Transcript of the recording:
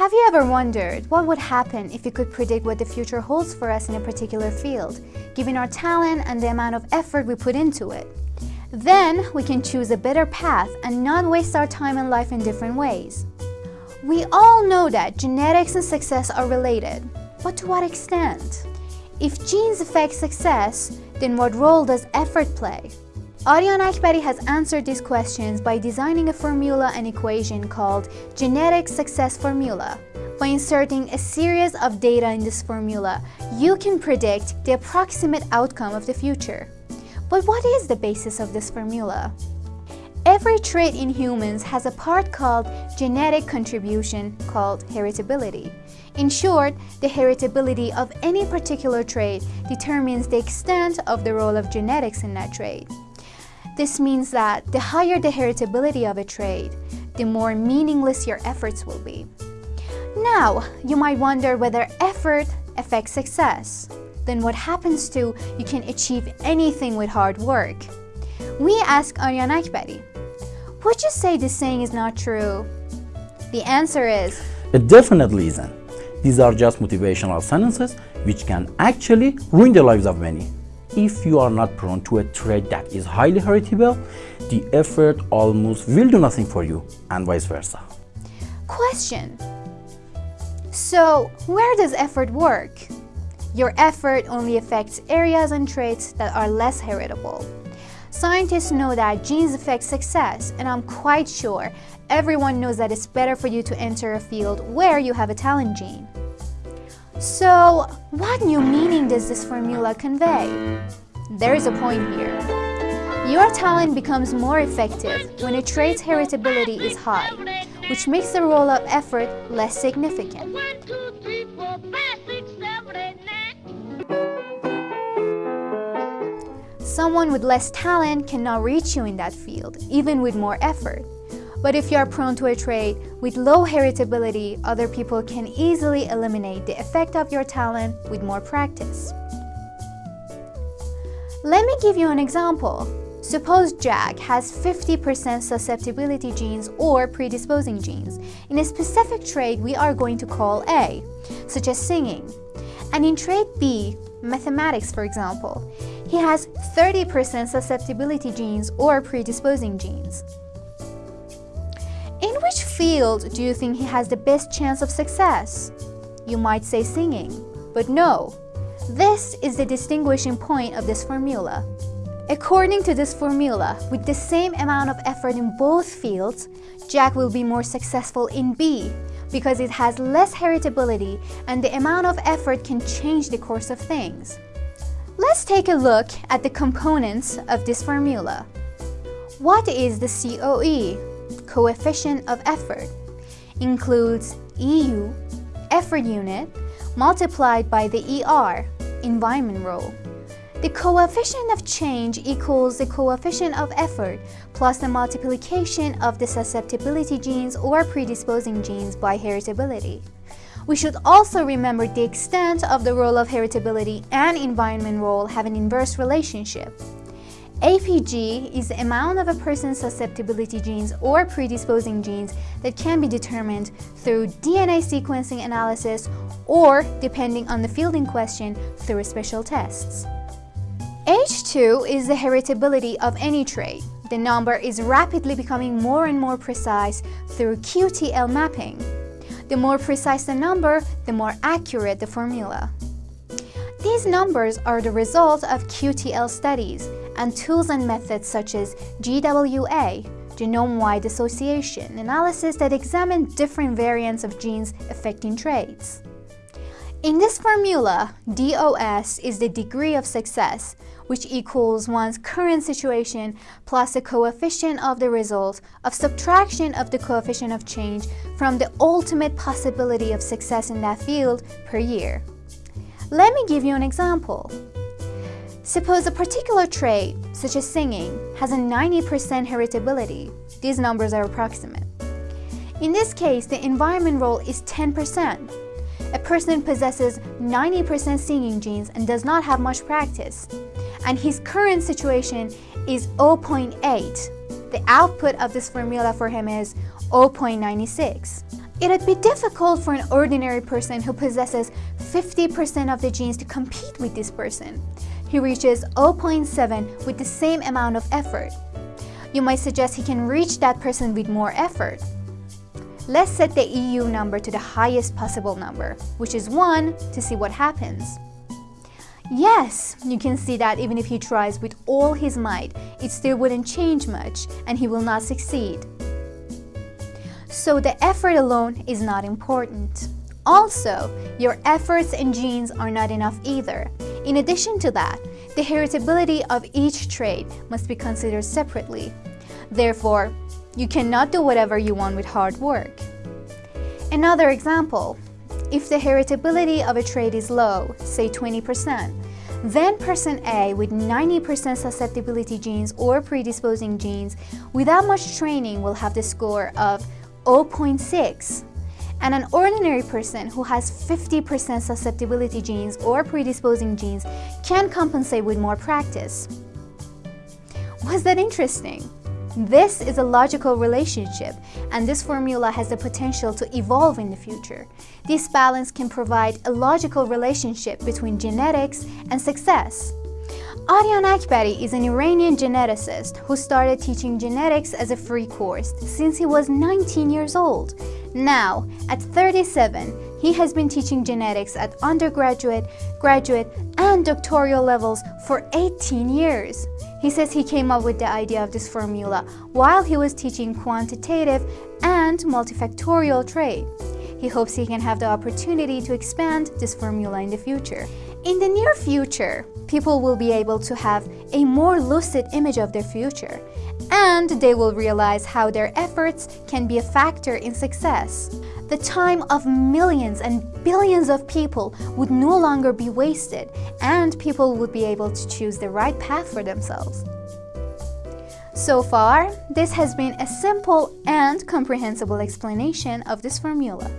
Have you ever wondered what would happen if we could predict what the future holds for us in a particular field, given our talent and the amount of effort we put into it? Then we can choose a better path and not waste our time and life in different ways. We all know that genetics and success are related, but to what extent? If genes affect success, then what role does effort play? Aryan Akbari has answered these questions by designing a formula and equation called Genetic Success Formula. By inserting a series of data in this formula, you can predict the approximate outcome of the future. But what is the basis of this formula? Every trait in humans has a part called genetic contribution called heritability. In short, the heritability of any particular trait determines the extent of the role of genetics in that trait. This means that the higher the heritability of a trait, the more meaningless your efforts will be. Now, you might wonder whether effort affects success. Then what happens to you can achieve anything with hard work? We ask Aryan Akbari, would you say this saying is not true? The answer is, It definitely isn't. These are just motivational sentences which can actually ruin the lives of many. If you are not prone to a trait that is highly heritable, the effort almost will do nothing for you and vice versa. Question. So, where does effort work? Your effort only affects areas and traits that are less heritable. Scientists know that genes affect success, and I'm quite sure everyone knows that it's better for you to enter a field where you have a talent gene. So, what new meaning does this formula convey? There is a point here. Your talent becomes more effective when a trait's heritability is high, which makes the role of effort less significant. Someone with less talent cannot reach you in that field, even with more effort. But if you are prone to a trait with low heritability, other people can easily eliminate the effect of your talent with more practice. Let me give you an example. Suppose Jack has 50% susceptibility genes or predisposing genes in a specific trait we are going to call A, such as singing. And in trait B, mathematics for example, he has 30% susceptibility genes or predisposing genes. Field do you think he has the best chance of success? You might say singing, but no. This is the distinguishing point of this formula. According to this formula, with the same amount of effort in both fields, Jack will be more successful in B because it has less heritability and the amount of effort can change the course of things. Let's take a look at the components of this formula. What is the COE? Coefficient of effort includes EU, effort unit, multiplied by the ER, environment role. The coefficient of change equals the coefficient of effort plus the multiplication of the susceptibility genes or predisposing genes by heritability. We should also remember the extent of the role of heritability and environment role have an inverse relationship. APG is the amount of a person's susceptibility genes or predisposing genes that can be determined through DNA sequencing analysis or, depending on the field in question, through special tests. H2 is the heritability of any trait. The number is rapidly becoming more and more precise through QTL mapping. The more precise the number, the more accurate the formula. These numbers are the result of QTL studies and tools and methods such as GWA, genome-wide association, analysis that examine different variants of genes affecting traits. In this formula, DOS is the degree of success, which equals one's current situation plus the coefficient of the result of subtraction of the coefficient of change from the ultimate possibility of success in that field per year. Let me give you an example. Suppose a particular trait, such as singing, has a 90% heritability. These numbers are approximate. In this case, the environment role is 10%. A person possesses 90% singing genes and does not have much practice. And his current situation is 0.8. The output of this formula for him is 0.96. It'd be difficult for an ordinary person who possesses 50% of the genes to compete with this person. He reaches 0.7 with the same amount of effort. You might suggest he can reach that person with more effort. Let's set the EU number to the highest possible number, which is 1, to see what happens. Yes, you can see that even if he tries with all his might, it still wouldn't change much and he will not succeed. So the effort alone is not important. Also, your efforts and genes are not enough either. In addition to that, the heritability of each trait must be considered separately. Therefore, you cannot do whatever you want with hard work. Another example, if the heritability of a trait is low, say 20%, then person A with 90% susceptibility genes or predisposing genes without much training will have the score of 0.6 and an ordinary person who has 50% susceptibility genes or predisposing genes can compensate with more practice. Was that interesting? This is a logical relationship, and this formula has the potential to evolve in the future. This balance can provide a logical relationship between genetics and success. Aryan Akbari is an Iranian geneticist who started teaching genetics as a free course since he was 19 years old. Now, at 37, he has been teaching genetics at undergraduate, graduate, and doctoral levels for 18 years. He says he came up with the idea of this formula while he was teaching quantitative and multifactorial trait. He hopes he can have the opportunity to expand this formula in the future. In the near future, people will be able to have a more lucid image of their future, and they will realize how their efforts can be a factor in success. The time of millions and billions of people would no longer be wasted, and people would be able to choose the right path for themselves. So far, this has been a simple and comprehensible explanation of this formula.